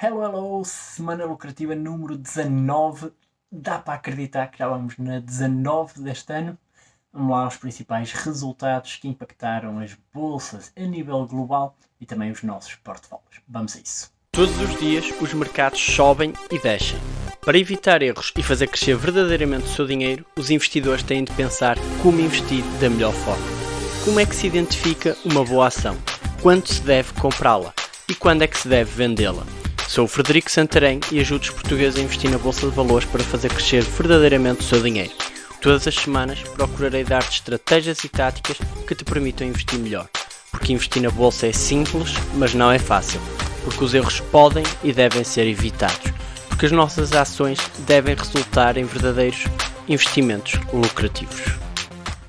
Hello, hello! Semana lucrativa número 19. Dá para acreditar que já vamos na 19 deste ano? Vamos lá aos principais resultados que impactaram as bolsas a nível global e também os nossos portfólios. Vamos a isso. Todos os dias os mercados sobem e descem. Para evitar erros e fazer crescer verdadeiramente o seu dinheiro, os investidores têm de pensar como investir da melhor forma. Como é que se identifica uma boa ação? Quando se deve comprá-la? E quando é que se deve vendê-la? Sou o Frederico Santarém e ajudo os portugueses a investir na Bolsa de Valores para fazer crescer verdadeiramente o seu dinheiro. Todas as semanas procurarei dar-te estratégias e táticas que te permitam investir melhor. Porque investir na Bolsa é simples, mas não é fácil. Porque os erros podem e devem ser evitados. Porque as nossas ações devem resultar em verdadeiros investimentos lucrativos.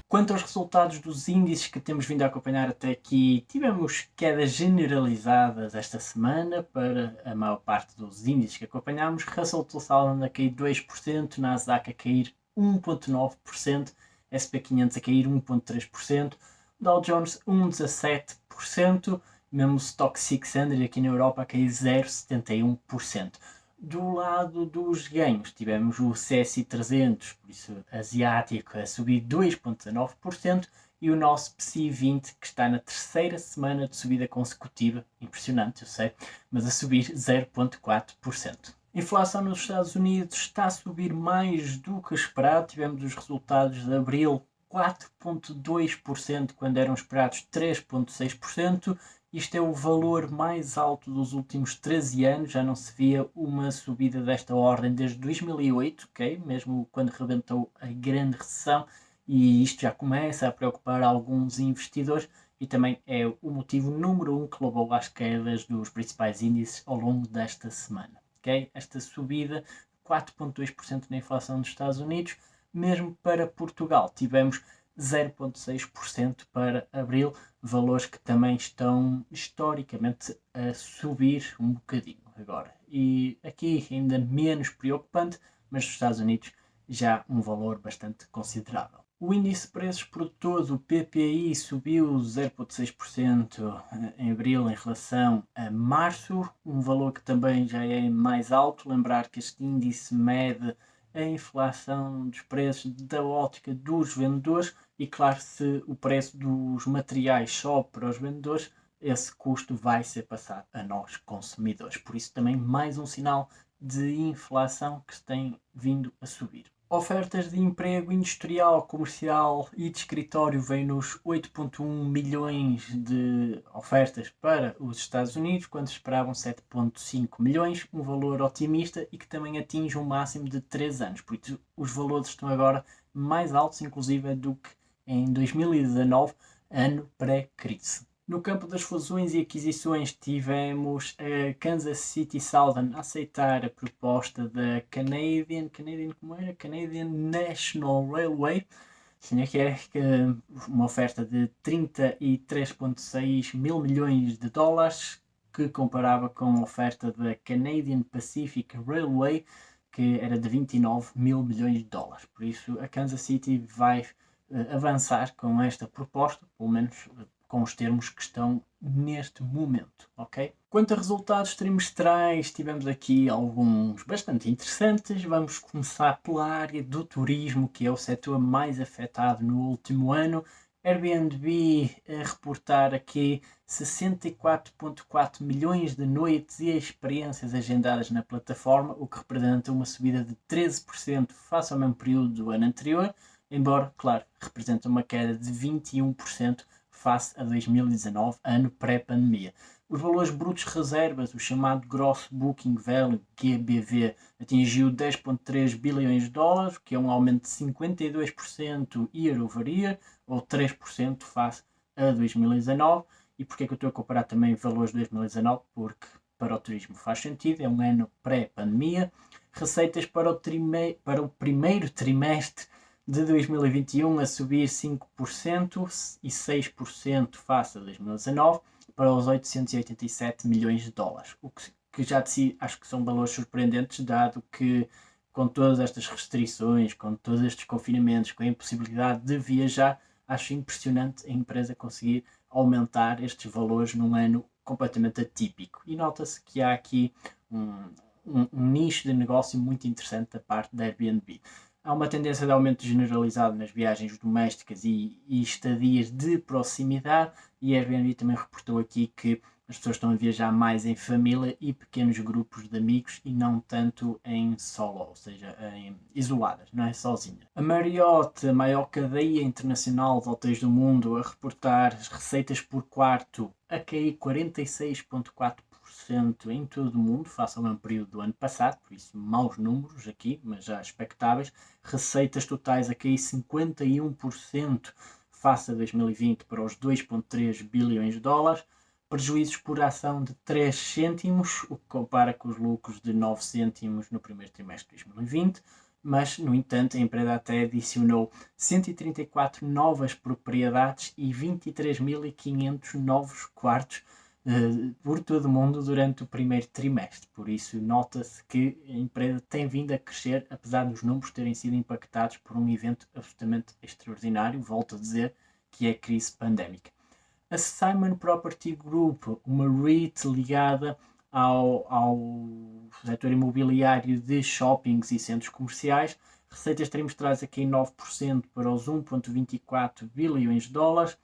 Quanto aos resultados dos índices que temos vindo a acompanhar até aqui, tivemos quedas generalizadas esta semana para a maior parte dos índices que acompanhamos. Russell 2000 a cair 2%, Nasdaq a cair 1,9%, SP500 a cair 1,3%, Dow Jones 1,17%, mesmo o Stock 600 aqui na Europa a cair 0,71%. Do lado dos ganhos, tivemos o CSI 300, por isso asiático, a subir 2,19% e o nosso PSI 20, que está na terceira semana de subida consecutiva, impressionante, eu sei, mas a subir 0,4%. Inflação nos Estados Unidos está a subir mais do que esperado. Tivemos os resultados de abril 4,2% quando eram esperados 3,6% isto é o valor mais alto dos últimos 13 anos, já não se via uma subida desta ordem desde 2008, ok? Mesmo quando rebentou a grande recessão, e isto já começa a preocupar alguns investidores e também é o motivo número um que levou às quedas dos principais índices ao longo desta semana, ok? Esta subida, 4,2% na inflação dos Estados Unidos, mesmo para Portugal, tivemos 0,6% para abril, valores que também estão historicamente a subir um bocadinho agora. E aqui ainda menos preocupante, mas nos Estados Unidos já um valor bastante considerável. O índice de preços produtores, o PPI, subiu 0,6% em abril em relação a março, um valor que também já é mais alto. Lembrar que este índice mede a inflação dos preços da ótica dos vendedores e claro, se o preço dos materiais sobe para os vendedores, esse custo vai ser passado a nós consumidores. Por isso também mais um sinal de inflação que tem vindo a subir. Ofertas de emprego industrial, comercial e de escritório vêm nos 8.1 milhões de ofertas para os Estados Unidos, quando esperavam 7.5 milhões, um valor otimista e que também atinge um máximo de 3 anos. Por isso os valores estão agora mais altos, inclusive, do que em 2019, ano pré-crise. No campo das fusões e aquisições, tivemos a Kansas City Southern aceitar a proposta da Canadian, Canadian como era? Canadian National Railway, que é uma oferta de 33,6 mil milhões de dólares, que comparava com a oferta da Canadian Pacific Railway, que era de 29 mil milhões de dólares. Por isso, a Kansas City vai avançar com esta proposta, pelo menos uh, com os termos que estão neste momento, ok? Quanto a resultados trimestrais, tivemos aqui alguns bastante interessantes. Vamos começar pela área do turismo, que é o setor mais afetado no último ano. Airbnb a reportar aqui 64,4 milhões de noites e experiências agendadas na plataforma, o que representa uma subida de 13% face ao mesmo período do ano anterior embora, claro, representa uma queda de 21% face a 2019, ano pré-pandemia. Os valores brutos reservas, o chamado Gross Booking Value, GBV, atingiu 10,3 bilhões de dólares, que é um aumento de 52% year over year, ou 3% face a 2019. E porquê que eu estou a comparar também valores de 2019? Porque para o turismo faz sentido, é um ano pré-pandemia. Receitas para o, para o primeiro trimestre de 2021 a subir 5% e 6% face a 2019 para os 887 milhões de dólares, o que, já de si acho que são valores surpreendentes, dado que com todas estas restrições, com todos estes confinamentos, com a impossibilidade de viajar, acho impressionante a empresa conseguir aumentar estes valores num ano completamente atípico. E nota-se que há aqui um, um, um nicho de negócio muito interessante da parte da Airbnb há uma tendência de aumento generalizado nas viagens domésticas e, e, estadias de proximidade e a Airbnb também reportou aqui que as pessoas estão a viajar mais em família e pequenos grupos de amigos e não tanto em solo, ou seja, em, isoladas, não é sozinha. A Marriott, a maior cadeia internacional de hotéis do mundo, a reportar as receitas por quarto a cair 46,4% em todo o mundo, face ao mesmo período do ano passado, por isso maus números aqui, mas já expectáveis. Receitas totais a cair 51% face a 2020 para os 2,3 bilhões de dólares. Prejuízos por ação de 3 cêntimos, o que compara com os lucros de 9 cêntimos no primeiro trimestre de 2020 mas, no entanto, a empresa até adicionou 134 novas propriedades e 23.500 novos quartos uh, por todo o mundo durante o primeiro trimestre. Por isso, nota-se que a empresa tem vindo a crescer, apesar dos números terem sido impactados por um evento absolutamente extraordinário, volto a dizer, que é a crise pandémica. A Simon Property Group, uma REIT ligada ao, ao setor imobiliário de shoppings e centros comerciais, receitas trimestrais aqui 9% para os 1,24 bilhões de dólares,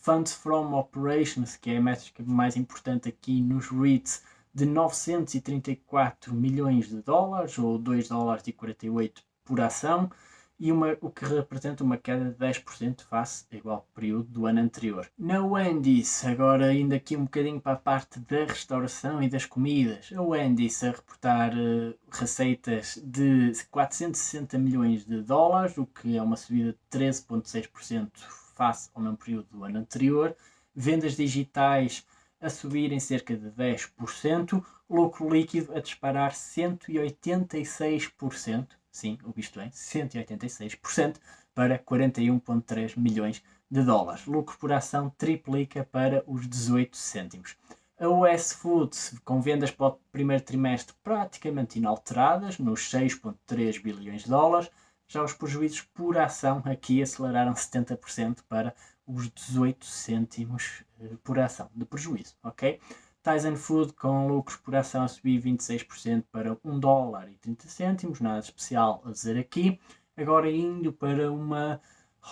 Funds from Operations, que é a métrica mais importante aqui nos REITs, de 934 milhões de dólares, ou 2 dólares e 48 por ação, e uma, o que representa uma queda de 10% face ao igual período do ano anterior. Na Wendy's, agora indo aqui um bocadinho para a parte da restauração e das comidas, a Wendy's a reportar uh, receitas de 460 milhões de dólares, o que é uma subida de 13,6% face ao mesmo período do ano anterior, vendas digitais a subirem cerca de 10%, lucro líquido a disparar 186%, sim, o visto bem, 186% para 41,3 milhões de dólares. Lucro por ação triplica para os 18 cêntimos. A US Foods, com vendas para o primeiro trimestre praticamente inalteradas, nos 6,3 bilhões de dólares, já os prejuízos por ação aqui aceleraram 70% para os 18 cêntimos eh, por ação de prejuízo, ok? Tyson Food com lucros por ação a subir 26% para 1 dólar e 30 cêntimos, nada especial a dizer aqui. Agora indo para uma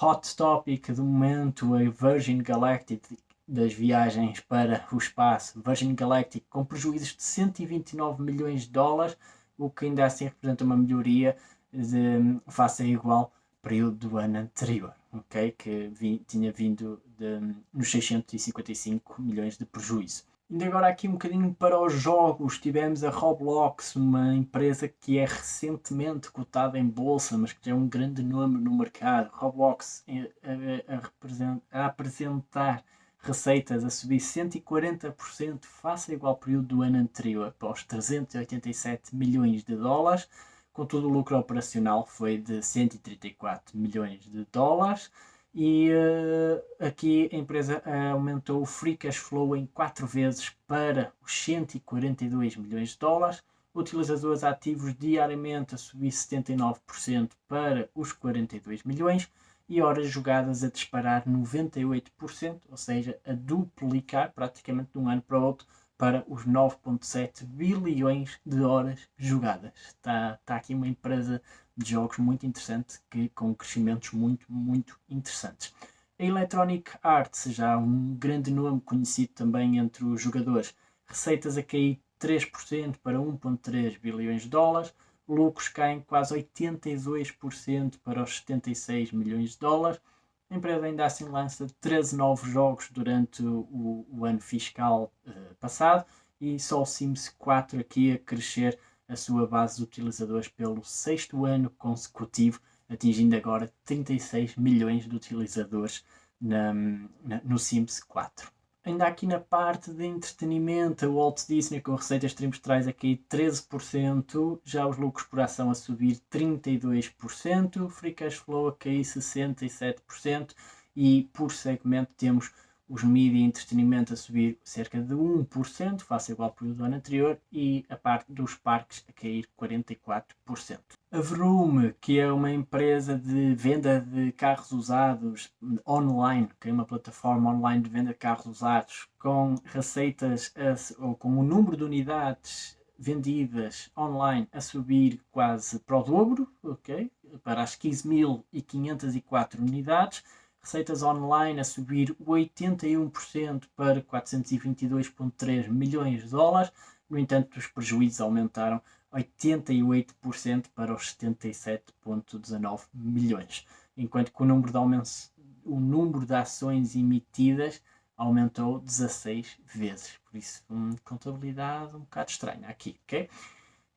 hot topic do momento, a Virgin Galactic das viagens para o espaço. Virgin Galactic com prejuízos de 129 milhões de dólares, o que ainda assim representa uma melhoria de, face a igual período do ano anterior, ok? Que vi, tinha vindo de, nos 655 milhões de prejuízo. Indo agora aqui um bocadinho para os jogos, tivemos a Roblox, uma empresa que é recentemente cotada em bolsa, mas que é um grande nome no mercado. Roblox a, a, a apresentar receitas a subir 140% face ao igual período do ano anterior, os 387 milhões de dólares. Contudo, o lucro operacional foi de 134 milhões de dólares e uh, aqui a empresa uh, aumentou o free cash flow em 4 vezes para os 142 milhões de dólares, utilizadores ativos diariamente a subir 79% para os 42 milhões e horas jogadas a disparar 98%, ou seja, a duplicar praticamente de um ano para o outro para os 9.7 bilhões de horas jogadas. Está, está aqui uma empresa de jogos muito interessante, que, com crescimentos muito, muito interessantes. A Electronic Arts, já um grande nome conhecido também entre os jogadores, receitas a cair 3% para 1,3 bilhões de dólares, lucros caem quase 82% para os 76 milhões de dólares. A empresa ainda assim lança 13 novos jogos durante o, o ano fiscal uh, passado e só o Sims 4 aqui a crescer a sua base de utilizadores pelo sexto ano consecutivo, atingindo agora 36 milhões de utilizadores na, na, no Sims 4. Ainda aqui na parte de entretenimento, o Walt Disney com receitas trimestrais aqui 13%, já os lucros por ação a subir 32%, free cash flow a cair 67% e por segmento temos os mídia e entretenimento a subir cerca de 1%, face ao igual período do ano anterior, e a parte dos parques a cair 44%. A Vroom, que é uma empresa de venda de carros usados online, que é uma plataforma online de venda de carros usados, com receitas, ou com o número de unidades vendidas online a subir quase para o dobro, ok? Para as 15.504 unidades. Receitas online a subir 81% para 422,3 milhões de dólares. No entanto, os prejuízos aumentaram 88% para os 77,19 milhões, enquanto que o número de, aumentos, o número de ações emitidas aumentou 16 vezes. Por isso, uma contabilidade um bocado estranha aqui, ok?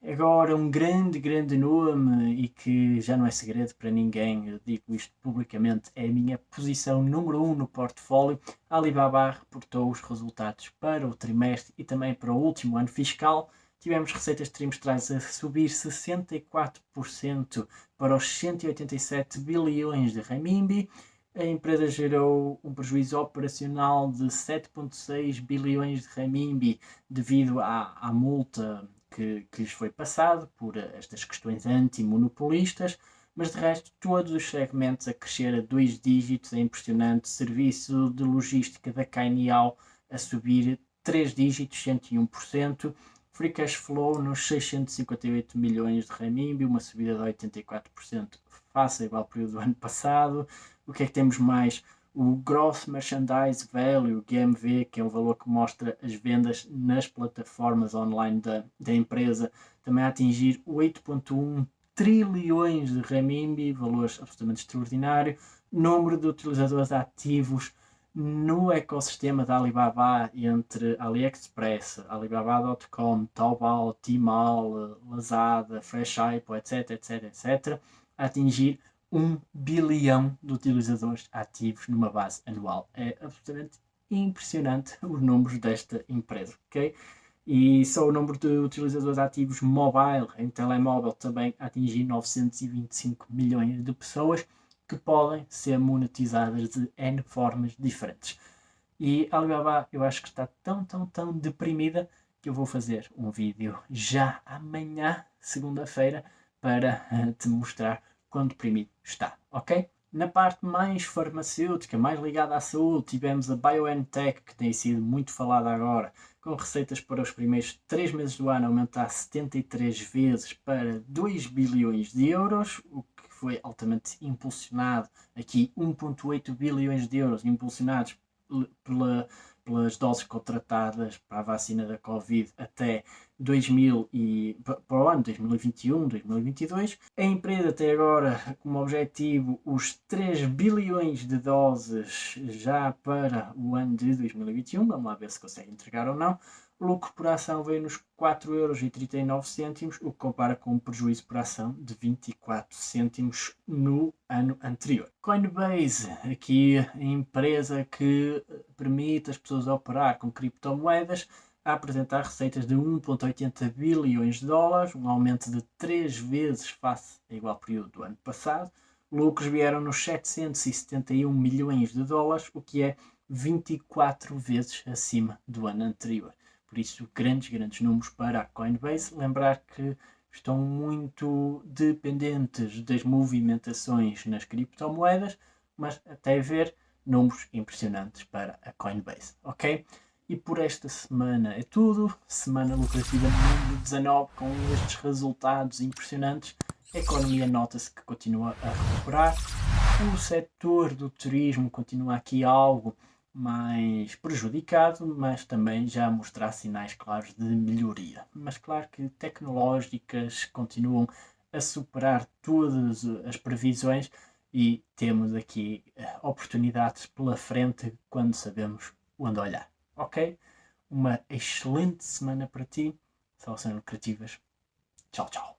Agora, um grande, grande nome e que já não é segredo para ninguém, eu digo isto publicamente, é a minha posição número 1 um no portfólio. A Alibaba reportou os resultados para o trimestre e também para o último ano fiscal. Tivemos receitas trimestrais a subir 64% para os 187 bilhões de renminbi. A empresa gerou um prejuízo operacional de 7,6 bilhões de renminbi devido à, à multa que, que lhes foi passado por estas questões antimonopolistas, mas de resto todos os segmentos a crescer a dois dígitos, é impressionante, serviço de logística da Cainial a subir 3 dígitos, 101%, free cash flow nos 658 milhões de renminbi, uma subida de 84% face ao igual período do ano passado, o que é que temos mais? O Gross Merchandise Value, GMV, que é o valor que mostra as vendas nas plataformas online da, da empresa, também a atingir 8,1 trilhões de renminbi, valor absolutamente extraordinário. Número de utilizadores ativos no ecossistema da Alibaba entre AliExpress, Alibaba.com, Taobao, Tmall, Lazada, Freshippo, etc, etc, etc, atingir 1 bilhão de utilizadores ativos numa base anual. É absolutamente impressionante os números desta empresa, ok? E só o número de utilizadores ativos mobile, em telemóvel, também atingir 925 milhões de pessoas que podem ser monetizadas de N formas diferentes. E a Alibaba, eu acho que está tão, tão, tão deprimida que eu vou fazer um vídeo já amanhã, segunda-feira, para uh, te mostrar quão deprimido está, ok? Na parte mais farmacêutica, mais ligada à saúde, tivemos a BioNTech, que tem sido muito falada agora, com receitas para os primeiros 3 meses do ano aumentar 73 vezes para 2 bilhões de euros, o foi altamente impulsionado aqui, 1.8 bilhões de euros impulsionados pela pelas doses contratadas para a vacina da Covid até 2000 e, para o ano 2021-2022. A empresa tem agora como objetivo os 3 bilhões de doses já para o ano de 2021. Vamos lá ver se consegue entregar ou não. Lucro por ação veio nos 4,39€, o que compara com um prejuízo por ação de 24 cêntimos no ano anterior. Coinbase, aqui a empresa que permite as pessoas operar com criptomoedas, a apresentar receitas de 1,80 bilhões de dólares, um aumento de 3 vezes face ao igual período do ano passado. Lucros vieram nos 771 milhões de dólares, o que é 24 vezes acima do ano anterior. Por isso, grandes, grandes números para a Coinbase. Lembrar que estão muito dependentes das movimentações nas criptomoedas, mas até ver números impressionantes para a Coinbase, ok? E por esta semana é tudo. Semana lucrativa número 19 com estes resultados impressionantes. A economia nota-se que continua a recuperar. O setor do turismo continua aqui algo mais prejudicado, mas também já mostrar sinais claros de melhoria. Mas claro que tecnológicas continuam a superar todas as previsões e temos aqui eh, oportunidades pela frente quando sabemos onde olhar. Ok? Uma excelente semana para ti. Soluções lucrativas. Tchau, tchau.